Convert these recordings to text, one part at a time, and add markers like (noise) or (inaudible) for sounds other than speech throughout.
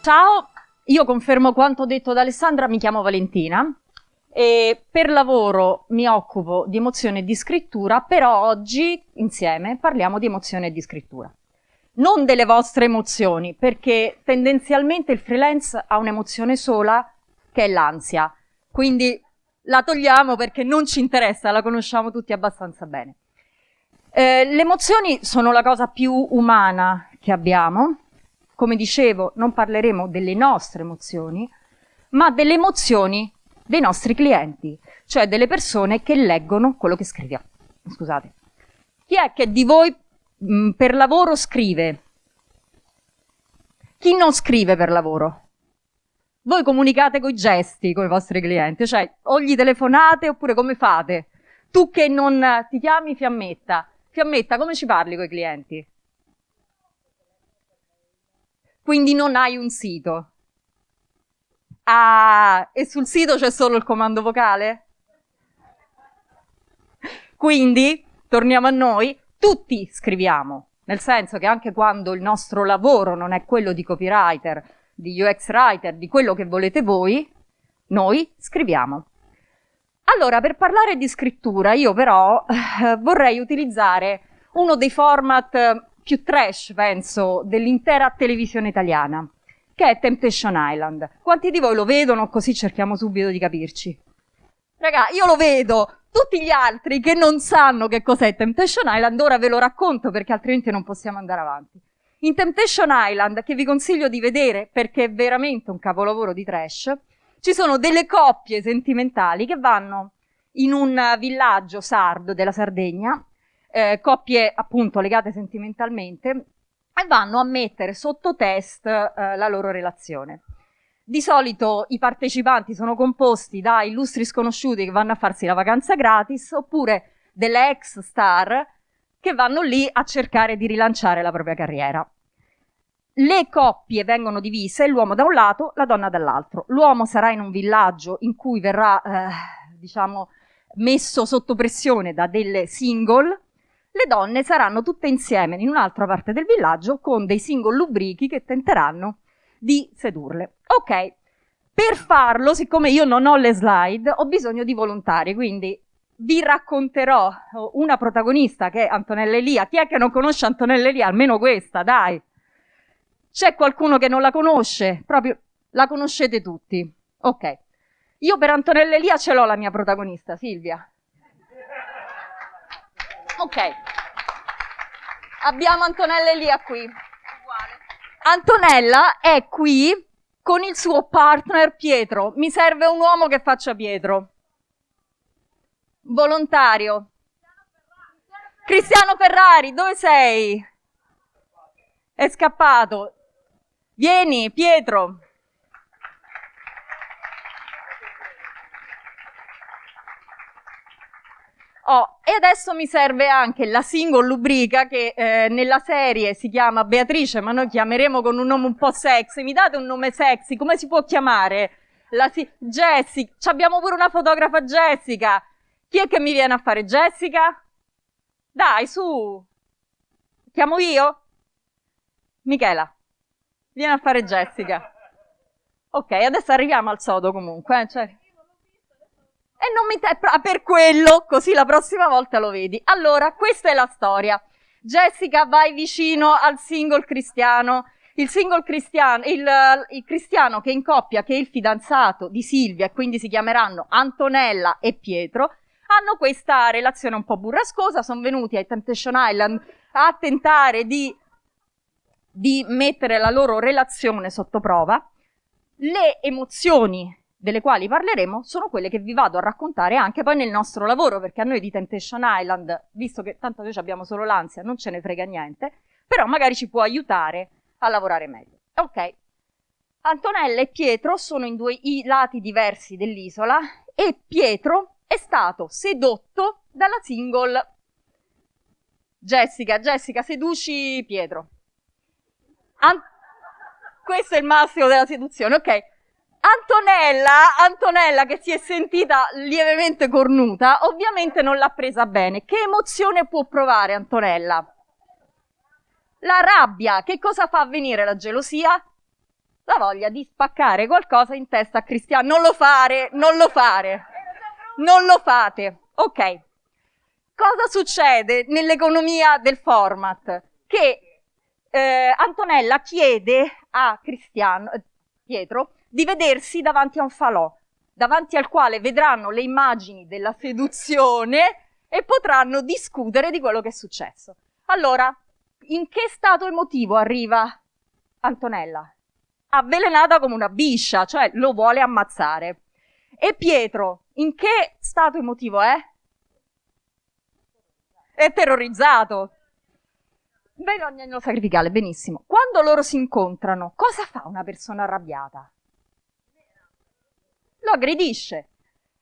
Ciao, io confermo quanto detto da Alessandra, mi chiamo Valentina e per lavoro mi occupo di emozione e di scrittura, però oggi insieme parliamo di emozione e di scrittura. Non delle vostre emozioni, perché tendenzialmente il freelance ha un'emozione sola, che è l'ansia. Quindi la togliamo perché non ci interessa, la conosciamo tutti abbastanza bene. Eh, le emozioni sono la cosa più umana che abbiamo. Come dicevo, non parleremo delle nostre emozioni, ma delle emozioni dei nostri clienti, cioè delle persone che leggono quello che scriviamo. Scusate. Chi è che di voi mh, mm, per lavoro scrive? Chi non scrive per lavoro? Voi comunicate con i gesti con i vostri clienti, cioè o gli telefonate oppure come fate? Tu che non ti chiami Fiammetta, Fiammetta come ci parli con i clienti? Quindi non hai un sito. Ah, e sul sito c'è solo il comando vocale? Quindi, torniamo a noi, tutti scriviamo, nel senso che anche quando il nostro lavoro non è quello di copywriter, di UX writer, di quello che volete voi, noi scriviamo. Allora, per parlare di scrittura, io però eh, vorrei utilizzare uno dei format più trash, penso, dell'intera televisione italiana che è Temptation Island. Quanti di voi lo vedono? Così cerchiamo subito di capirci. Raga, io lo vedo. Tutti gli altri che non sanno che cos'è Temptation Island, ora ve lo racconto perché altrimenti non possiamo andare avanti. In Temptation Island, che vi consiglio di vedere perché è veramente un capolavoro di trash, ci sono delle coppie sentimentali che vanno in un villaggio sardo della Sardegna, eh, coppie appunto legate sentimentalmente, e vanno a mettere sotto test eh, la loro relazione. Di solito i partecipanti sono composti da illustri sconosciuti che vanno a farsi la vacanza gratis oppure delle ex star che vanno lì a cercare di rilanciare la propria carriera. Le coppie vengono divise, l'uomo da un lato, la donna dall'altro. L'uomo sarà in un villaggio in cui verrà, eh, diciamo, messo sotto pressione da delle single le donne saranno tutte insieme in un'altra parte del villaggio con dei single lubrichi che tenteranno di sedurle. Ok, per farlo, siccome io non ho le slide, ho bisogno di volontari, quindi vi racconterò una protagonista che è Antonella Elia. Chi è che non conosce Antonella Elia? Almeno questa, dai. C'è qualcuno che non la conosce? Proprio la conoscete tutti. Ok. Io per Antonella Elia ce l'ho la mia protagonista, Silvia. Ok. Abbiamo Antonella Elia qui. Antonella è qui con il suo partner Pietro. Mi serve un uomo che faccia Pietro. Volontario. Cristiano Ferrari, dove sei? È scappato. Vieni, Pietro. Oh, e adesso mi serve anche la single lubrica che eh, nella serie si chiama Beatrice, ma noi chiameremo con un nome un po' sexy. Mi date un nome sexy? Come si può chiamare? La si- Jessica. Abbiamo pure una fotografa Jessica. Chi è che mi viene a fare Jessica? Dai, su. Chiamo io? Michela. Vieni a fare Jessica. Ok, adesso arriviamo al sodo comunque. Eh? Cioè... E non mi te- per quello, così la prossima volta lo vedi. Allora, questa è la storia. Jessica vai vicino al single cristiano. Il single cristiano, il, il cristiano che in coppia, che è il fidanzato di Silvia, e quindi si chiameranno Antonella e Pietro, hanno questa relazione un po' burrascosa, sono venuti ai Temptation Island a tentare di, di mettere la loro relazione sotto prova. Le emozioni delle quali parleremo sono quelle che vi vado a raccontare anche poi nel nostro lavoro, perché a noi di Temptation Island, visto che tanto noi abbiamo solo l'ansia, non ce ne frega niente, però magari ci può aiutare a lavorare meglio. Ok, Antonella e Pietro sono in due lati diversi dell'isola e Pietro è stato sedotto dalla single Jessica. Jessica, seduci Pietro. An- questo è il massimo della seduzione, ok? Antonella, Antonella che si è sentita lievemente cornuta, ovviamente non l'ha presa bene. Che emozione può provare Antonella? La rabbia. Che cosa fa avvenire la gelosia? la voglia di spaccare qualcosa in testa a Cristiano. Non lo fare, non lo fare, non lo fate. Ok. Cosa succede nell'economia del format? Che eh, Antonella chiede a Cristiano, Pietro di vedersi davanti a un falò, davanti al quale vedranno le immagini della seduzione e potranno discutere di quello che è successo. Allora, in che stato emotivo arriva Antonella? Avvelenata come una biscia, cioè lo vuole ammazzare. E Pietro, in che stato emotivo è? È terrorizzato. Bene, agnello sacrificale, benissimo. Quando loro si incontrano, cosa fa una persona arrabbiata? Lo aggredisce.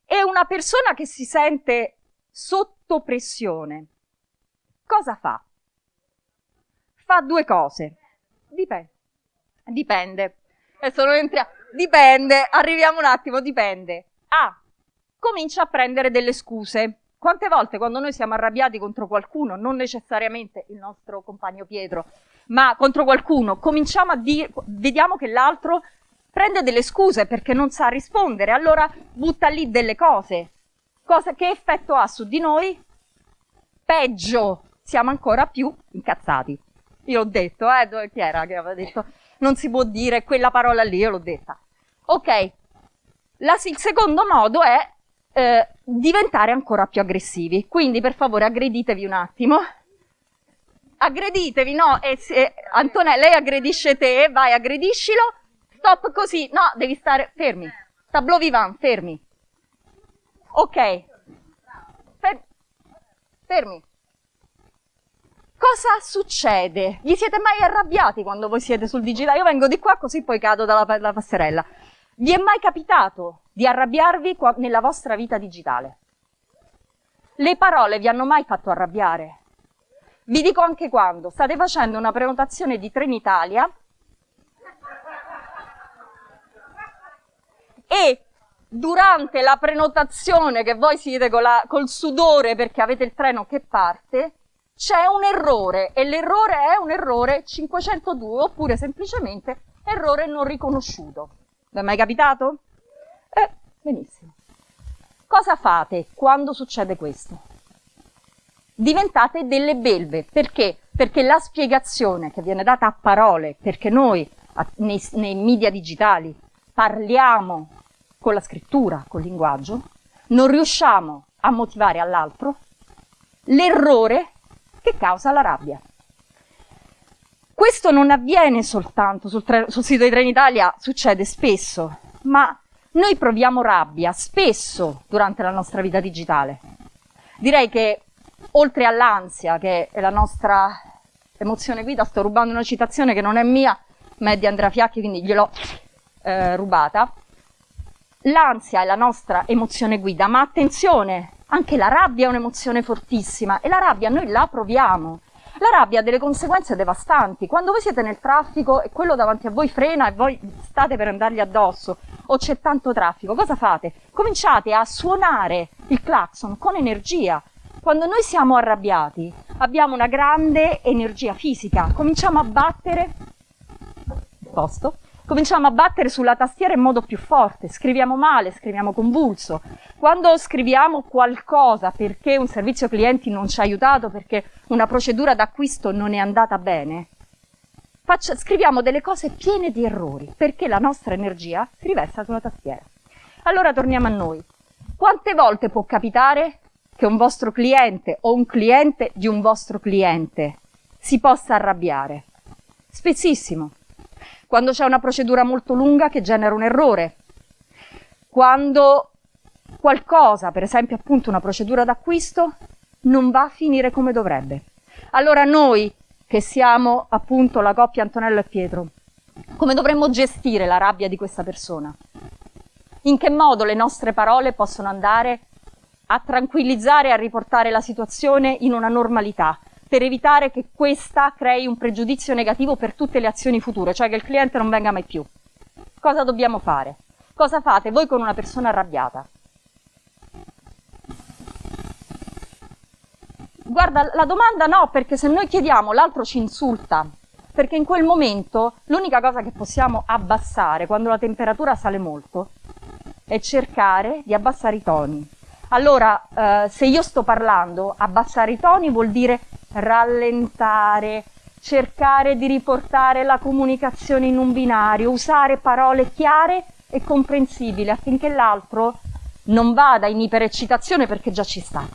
E una persona che si sente sotto pressione, cosa fa? Fa due cose. Dipende. Dipende. Adesso non entriamo. Dipende. Arriviamo un attimo, dipende. A. Comincia a prendere delle scuse. Quante volte quando noi siamo arrabbiati contro qualcuno, non necessariamente il nostro compagno Pietro, ma contro qualcuno, cominciamo a dire, vediamo che l'altro prende delle scuse perché non sa rispondere, allora butta lì delle cose. Cosa, che effetto ha su di noi? Peggio, siamo ancora più incazzati. Io l'ho detto, eh, chi era che aveva detto? Non si può dire quella parola lì, io l'ho detta. Ok, La, il secondo modo è eh, diventare ancora più aggressivi. Quindi, per favore, aggreditevi un attimo. Aggreditevi, no? E se, Antonella, lei aggredisce te, vai, aggrediscilo. Stop così. No, devi stare fermi. Tableau vivant, fermi. Ok. Fermi. Cosa succede? Vi siete mai arrabbiati quando voi siete sul digitale? Io vengo di qua così poi cado dalla, dalla passerella. Vi è mai capitato di arrabbiarvi nella vostra vita digitale? Le parole vi hanno mai fatto arrabbiare? Vi dico anche quando. State facendo una prenotazione di Trenitalia e durante la prenotazione che voi siete la, col sudore perché avete il treno che parte, c'è un errore e l'errore è un errore 502 oppure semplicemente errore non riconosciuto. Vi è mai capitato? Eh, benissimo. Cosa fate quando succede questo? Diventate delle belve. Perché? Perché la spiegazione che viene data a parole, perché noi nei, nei media digitali parliamo con la scrittura, col linguaggio, non riusciamo a motivare all'altro l'errore che causa la rabbia. Questo non avviene soltanto sul, sul sito di Trenitalia, succede spesso, ma noi proviamo rabbia spesso durante la nostra vita digitale. Direi che oltre all'ansia, che è la nostra emozione guida, sto rubando una citazione che non è mia, ma è di Andrea Fiacchi, quindi gliel'ho eh, rubata, L'ansia è la nostra emozione guida, ma attenzione, anche la rabbia è un'emozione fortissima e la rabbia noi la proviamo. La rabbia ha delle conseguenze devastanti. Quando voi siete nel traffico e quello davanti a voi frena e voi state per andargli addosso o c'è tanto traffico, cosa fate? Cominciate a suonare il clacson con energia. Quando noi siamo arrabbiati abbiamo una grande energia fisica, cominciamo a battere posto cominciamo a battere sulla tastiera in modo più forte, scriviamo male, scriviamo convulso. Quando scriviamo qualcosa perché un servizio clienti non ci ha aiutato, perché una procedura d'acquisto non è andata bene, faccia, scriviamo delle cose piene di errori, perché la nostra energia si riversa sulla tastiera. Allora torniamo a noi. Quante volte può capitare che un vostro cliente o un cliente di un vostro cliente si possa arrabbiare? Spessissimo quando c'è una procedura molto lunga che genera un errore, quando qualcosa, per esempio appunto una procedura d'acquisto, non va a finire come dovrebbe. Allora noi, che siamo appunto la coppia Antonello e Pietro, come dovremmo gestire la rabbia di questa persona? In che modo le nostre parole possono andare a tranquillizzare e a riportare la situazione in una normalità, per evitare che questa crei un pregiudizio negativo per tutte le azioni future, cioè che il cliente non venga mai più. Cosa dobbiamo fare? Cosa fate voi con una persona arrabbiata? Guarda, la domanda no, perché se noi chiediamo l'altro ci insulta, perché in quel momento l'unica cosa che possiamo abbassare quando la temperatura sale molto è cercare di abbassare i toni. Allora, eh, se io sto parlando, abbassare i toni vuol dire rallentare, cercare di riportare la comunicazione in un binario, usare parole chiare e comprensibili affinché l'altro non vada in ipereccitazione perché già ci sta.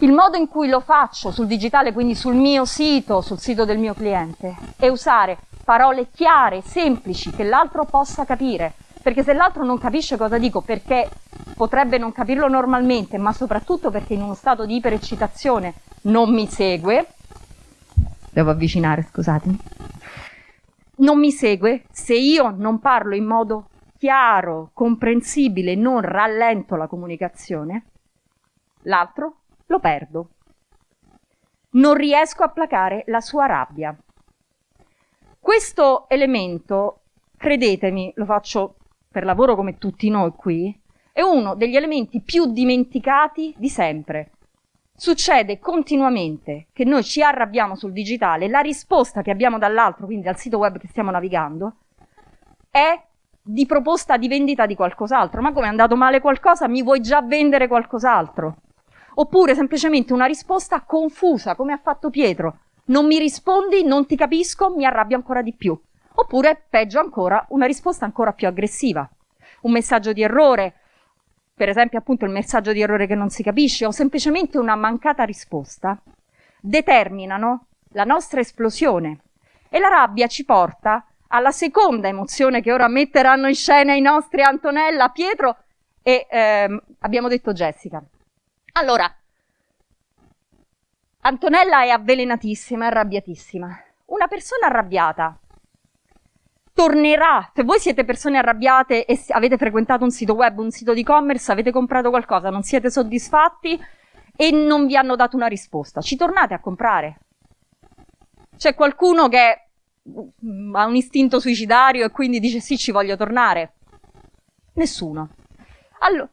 Il modo in cui lo faccio sul digitale, quindi sul mio sito, sul sito del mio cliente, è usare parole chiare, semplici, che l'altro possa capire. Perché se l'altro non capisce cosa dico, perché potrebbe non capirlo normalmente, ma soprattutto perché in uno stato di ipereccitazione non mi segue, devo avvicinare, scusatemi, non mi segue, se io non parlo in modo chiaro, comprensibile, non rallento la comunicazione, l'altro lo perdo. Non riesco a placare la sua rabbia. Questo elemento, credetemi, lo faccio per lavoro come tutti noi qui, è uno degli elementi più dimenticati di sempre. Succede continuamente che noi ci arrabbiamo sul digitale, la risposta che abbiamo dall'altro, quindi dal sito web che stiamo navigando, è di proposta di vendita di qualcos'altro. Ma come è andato male qualcosa, mi vuoi già vendere qualcos'altro? Oppure semplicemente una risposta confusa, come ha fatto Pietro. Non mi rispondi, non ti capisco, mi arrabbio ancora di più. Oppure, peggio ancora, una risposta ancora più aggressiva. Un messaggio di errore, per esempio appunto il messaggio di errore che non si capisce, o semplicemente una mancata risposta, determinano la nostra esplosione. E la rabbia ci porta alla seconda emozione che ora metteranno in scena i nostri Antonella, Pietro e ehm, abbiamo detto Jessica. Allora, Antonella è avvelenatissima, arrabbiatissima. Una persona arrabbiata tornerà, se voi siete persone arrabbiate e avete frequentato un sito web, un sito di e-commerce, avete comprato qualcosa, non siete soddisfatti e non vi hanno dato una risposta, ci tornate a comprare. C'è qualcuno che mm, ha un istinto suicidario e quindi dice sì, ci voglio tornare? Nessuno. Allora,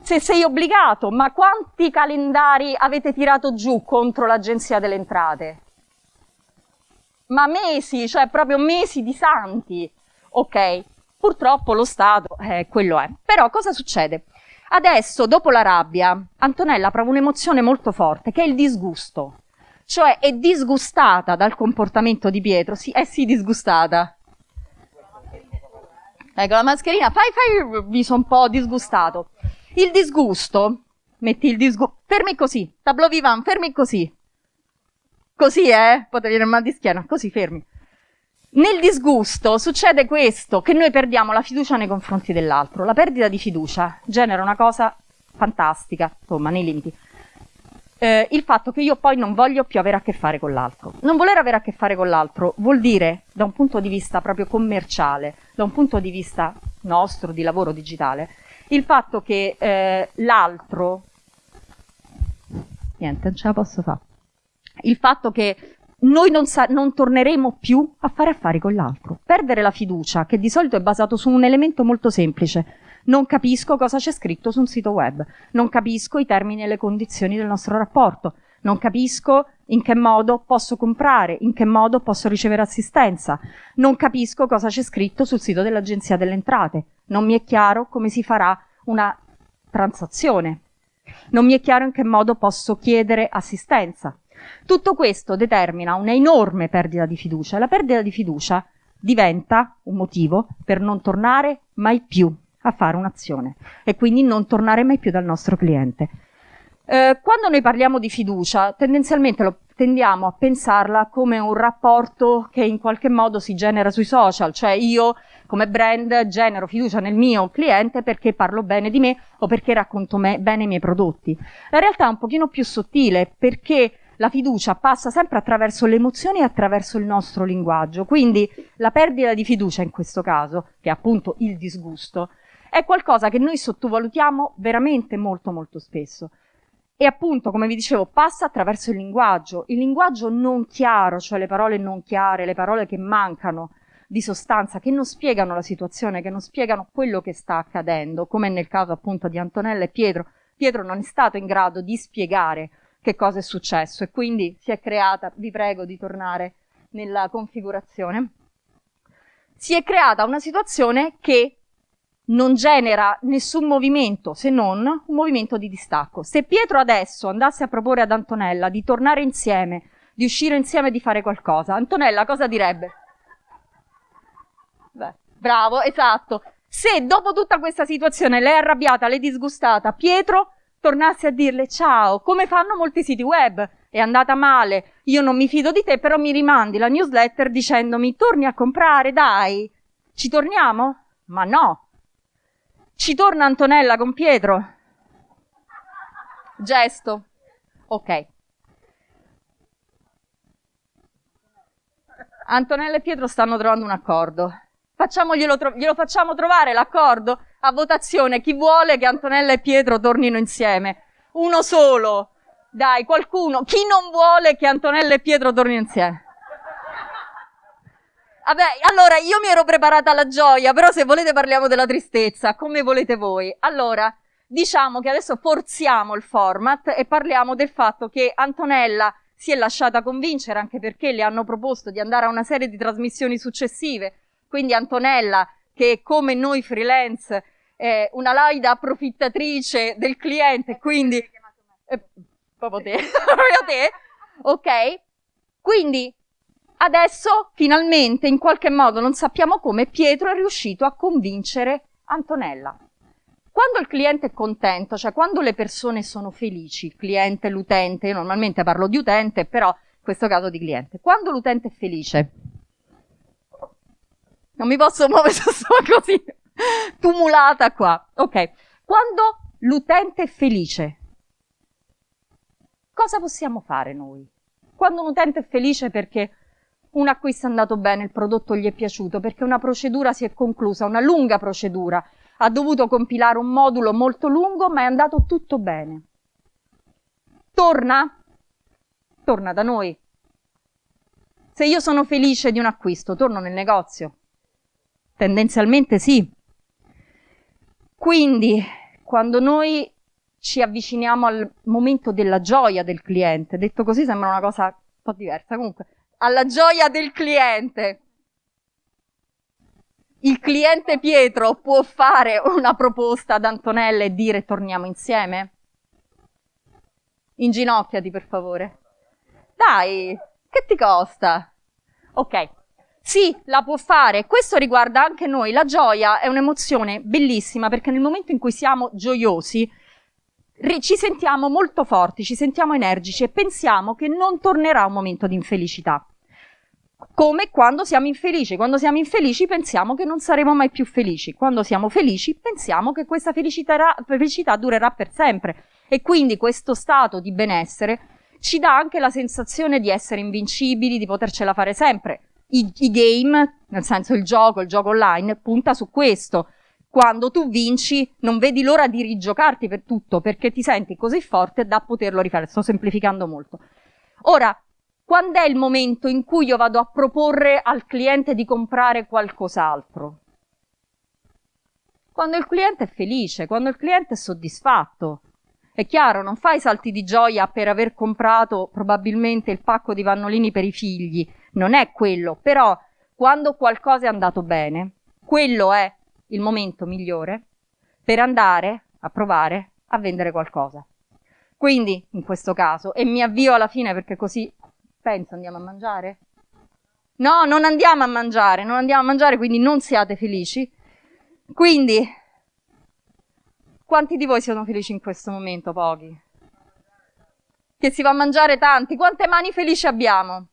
se sei obbligato, ma quanti calendari avete tirato giù contro l'Agenzia delle Entrate? Ma mesi, cioè proprio mesi di santi. Ok, purtroppo lo Stato, eh, quello è. Però cosa succede? Adesso, dopo la rabbia, Antonella prova un'emozione molto forte, che è il disgusto. Cioè è disgustata dal comportamento di Pietro. Sì, è sì disgustata. Ecco, la mascherina, fai, fai, mi sono un po' disgustato. Il disgusto, metti il disgusto, fermi così, tableau vivant, fermi così. Così, eh? Potete venire mal di schiena, così fermi. Nel disgusto succede questo, che noi perdiamo la fiducia nei confronti dell'altro. La perdita di fiducia genera una cosa fantastica, insomma, nei limiti. Eh, il fatto che io poi non voglio più avere a che fare con l'altro. Non voler avere a che fare con l'altro vuol dire, da un punto di vista proprio commerciale, da un punto di vista nostro, di lavoro digitale, il fatto che eh, l'altro, niente, non ce la posso fare, il fatto che noi non, non, torneremo più a fare affari con l'altro. Perdere la fiducia, che di solito è basato su un elemento molto semplice. Non capisco cosa c'è scritto su un sito web, non capisco i termini e le condizioni del nostro rapporto, non capisco in che modo posso comprare, in che modo posso ricevere assistenza, non capisco cosa c'è scritto sul sito dell'Agenzia delle Entrate, non mi è chiaro come si farà una transazione, non mi è chiaro in che modo posso chiedere assistenza. Tutto questo determina un'enorme perdita di fiducia e la perdita di fiducia diventa un motivo per non tornare mai più a fare un'azione e quindi non tornare mai più dal nostro cliente. Eh, quando noi parliamo di fiducia, tendenzialmente lo tendiamo a pensarla come un rapporto che in qualche modo si genera sui social, cioè io come brand genero fiducia nel mio cliente perché parlo bene di me o perché racconto me, bene i miei prodotti. La realtà è un pochino più sottile perché la fiducia passa sempre attraverso le emozioni e attraverso il nostro linguaggio. Quindi la perdita di fiducia in questo caso, che è appunto il disgusto, è qualcosa che noi sottovalutiamo veramente molto molto spesso. E appunto, come vi dicevo, passa attraverso il linguaggio, il linguaggio non chiaro, cioè le parole non chiare, le parole che mancano di sostanza, che non spiegano la situazione, che non spiegano quello che sta accadendo, come nel caso appunto di Antonella e Pietro. Pietro non è stato in grado di spiegare che cosa è successo e quindi si è creata, vi prego di tornare nella configurazione, si è creata una situazione che non genera nessun movimento se non un movimento di distacco. Se Pietro adesso andasse a proporre ad Antonella di tornare insieme, di uscire insieme e di fare qualcosa, Antonella cosa direbbe? Beh, bravo, esatto. Se dopo tutta questa situazione lei è arrabbiata, lei è disgustata, Pietro tornasse a dirle ciao, come fanno molti siti web, è andata male, io non mi fido di te, però mi rimandi la newsletter dicendomi torni a comprare, dai, ci torniamo? Ma no. Ci torna Antonella con Pietro? Gesto. Ok. Antonella e Pietro stanno trovando un accordo. Facciamoglielo glielo facciamo trovare l'accordo a votazione. Chi vuole che Antonella e Pietro tornino insieme? Uno solo. Dai, qualcuno. Chi non vuole che Antonella e Pietro tornino insieme? Vabbè, allora io mi ero preparata alla gioia, però se volete parliamo della tristezza, come volete voi. Allora, diciamo che adesso forziamo il format e parliamo del fatto che Antonella si è lasciata convincere anche perché le hanno proposto di andare a una serie di trasmissioni successive quindi Antonella, che come noi freelance è una laida approfittatrice del cliente, quindi... Eh, proprio te, (laughs) proprio te, ok? Quindi adesso finalmente, in qualche modo, non sappiamo come, Pietro è riuscito a convincere Antonella. Quando il cliente è contento, cioè quando le persone sono felici, il cliente, l'utente, io normalmente parlo di utente, però in questo caso di cliente, quando l'utente è felice, non mi posso muovere, (laughs) sono così tumulata qua. Ok. Quando l'utente è felice, cosa possiamo fare noi? Quando un utente è felice perché un acquisto è andato bene, il prodotto gli è piaciuto, perché una procedura si è conclusa, una lunga procedura, ha dovuto compilare un modulo molto lungo, ma è andato tutto bene. Torna? Torna da noi. Se io sono felice di un acquisto, torno nel negozio. Tendenzialmente sì. Quindi, quando noi ci avviciniamo al momento della gioia del cliente, detto così sembra una cosa un po' diversa, comunque, alla gioia del cliente, il cliente Pietro può fare una proposta ad Antonella e dire torniamo insieme? Inginocchiati per favore. Dai, che ti costa? Ok, sì, la può fare. Questo riguarda anche noi. La gioia è un'emozione bellissima perché nel momento in cui siamo gioiosi ci sentiamo molto forti, ci sentiamo energici e pensiamo che non tornerà un momento di infelicità. Come quando siamo infelici. Quando siamo infelici pensiamo che non saremo mai più felici. Quando siamo felici pensiamo che questa felicità, felicità durerà per sempre. E quindi questo stato di benessere ci dà anche la sensazione di essere invincibili, di potercela fare sempre i, i game, nel senso il gioco, il gioco online, punta su questo. Quando tu vinci non vedi l'ora di rigiocarti per tutto perché ti senti così forte da poterlo rifare. Sto semplificando molto. Ora, quando è il momento in cui io vado a proporre al cliente di comprare qualcos'altro? Quando il cliente è felice, quando il cliente è soddisfatto. È chiaro, non fai salti di gioia per aver comprato probabilmente il pacco di pannolini per i figli, non è quello, però quando qualcosa è andato bene, quello è il momento migliore per andare a provare a vendere qualcosa. Quindi, in questo caso, e mi avvio alla fine perché così penso andiamo a mangiare? No, non andiamo a mangiare, non andiamo a mangiare, quindi non siate felici. Quindi, quanti di voi sono felici in questo momento? Pochi. Che si va a mangiare tanti. Quante mani felici abbiamo?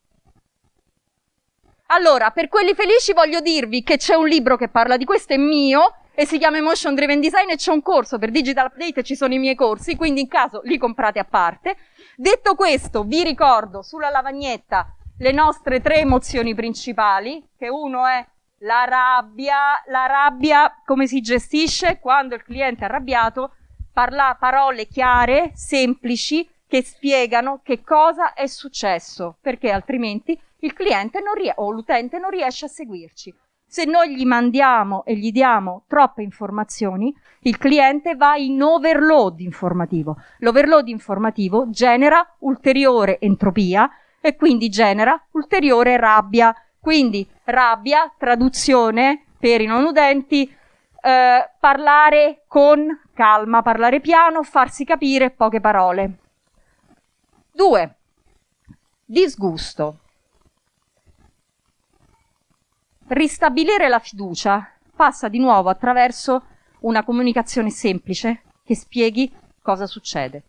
Allora, per quelli felici voglio dirvi che c'è un libro che parla di questo, è mio, e si chiama Emotion Driven Design e c'è un corso per Digital Update e ci sono i miei corsi, quindi in caso li comprate a parte. Detto questo, vi ricordo sulla lavagnetta le nostre tre emozioni principali, che uno è la rabbia, la rabbia come si gestisce quando il cliente è arrabbiato, parla parole chiare, semplici, che spiegano che cosa è successo, perché altrimenti il cliente o l'utente non riesce a seguirci. Se noi gli mandiamo e gli diamo troppe informazioni, il cliente va in overload informativo. L'overload informativo genera ulteriore entropia e quindi genera ulteriore rabbia. Quindi rabbia, traduzione per i non udenti, eh, parlare con calma, parlare piano, farsi capire poche parole. 2. Disgusto. Ristabilire la fiducia passa di nuovo attraverso una comunicazione semplice che spieghi cosa succede.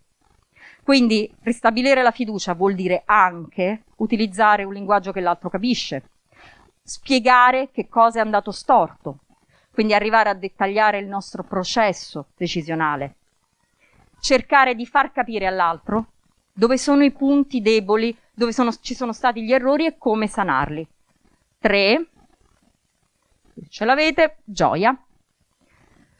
Quindi ristabilire la fiducia vuol dire anche utilizzare un linguaggio che l'altro capisce, spiegare che cosa è andato storto, quindi arrivare a dettagliare il nostro processo decisionale, cercare di far capire all'altro dove sono i punti deboli, dove sono, ci sono stati gli errori e come sanarli. 3 ce l'avete, gioia.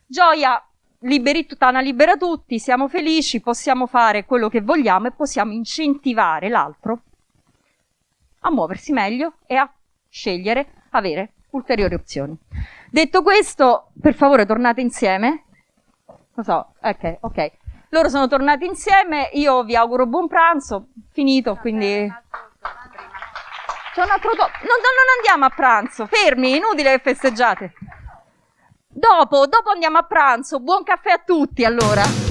Gioia, liberi, Tana libera tutti, siamo felici, possiamo fare quello che vogliamo e possiamo incentivare l'altro a muoversi meglio e a scegliere, avere ulteriori opzioni. Detto questo, per favore tornate insieme. Lo so, ok, ok. Loro sono tornati insieme, io vi auguro buon pranzo, finito, quindi... C'è un altro top. Non, non andiamo a pranzo, fermi, inutile che festeggiate. Dopo, dopo andiamo a pranzo. Buon caffè a tutti allora.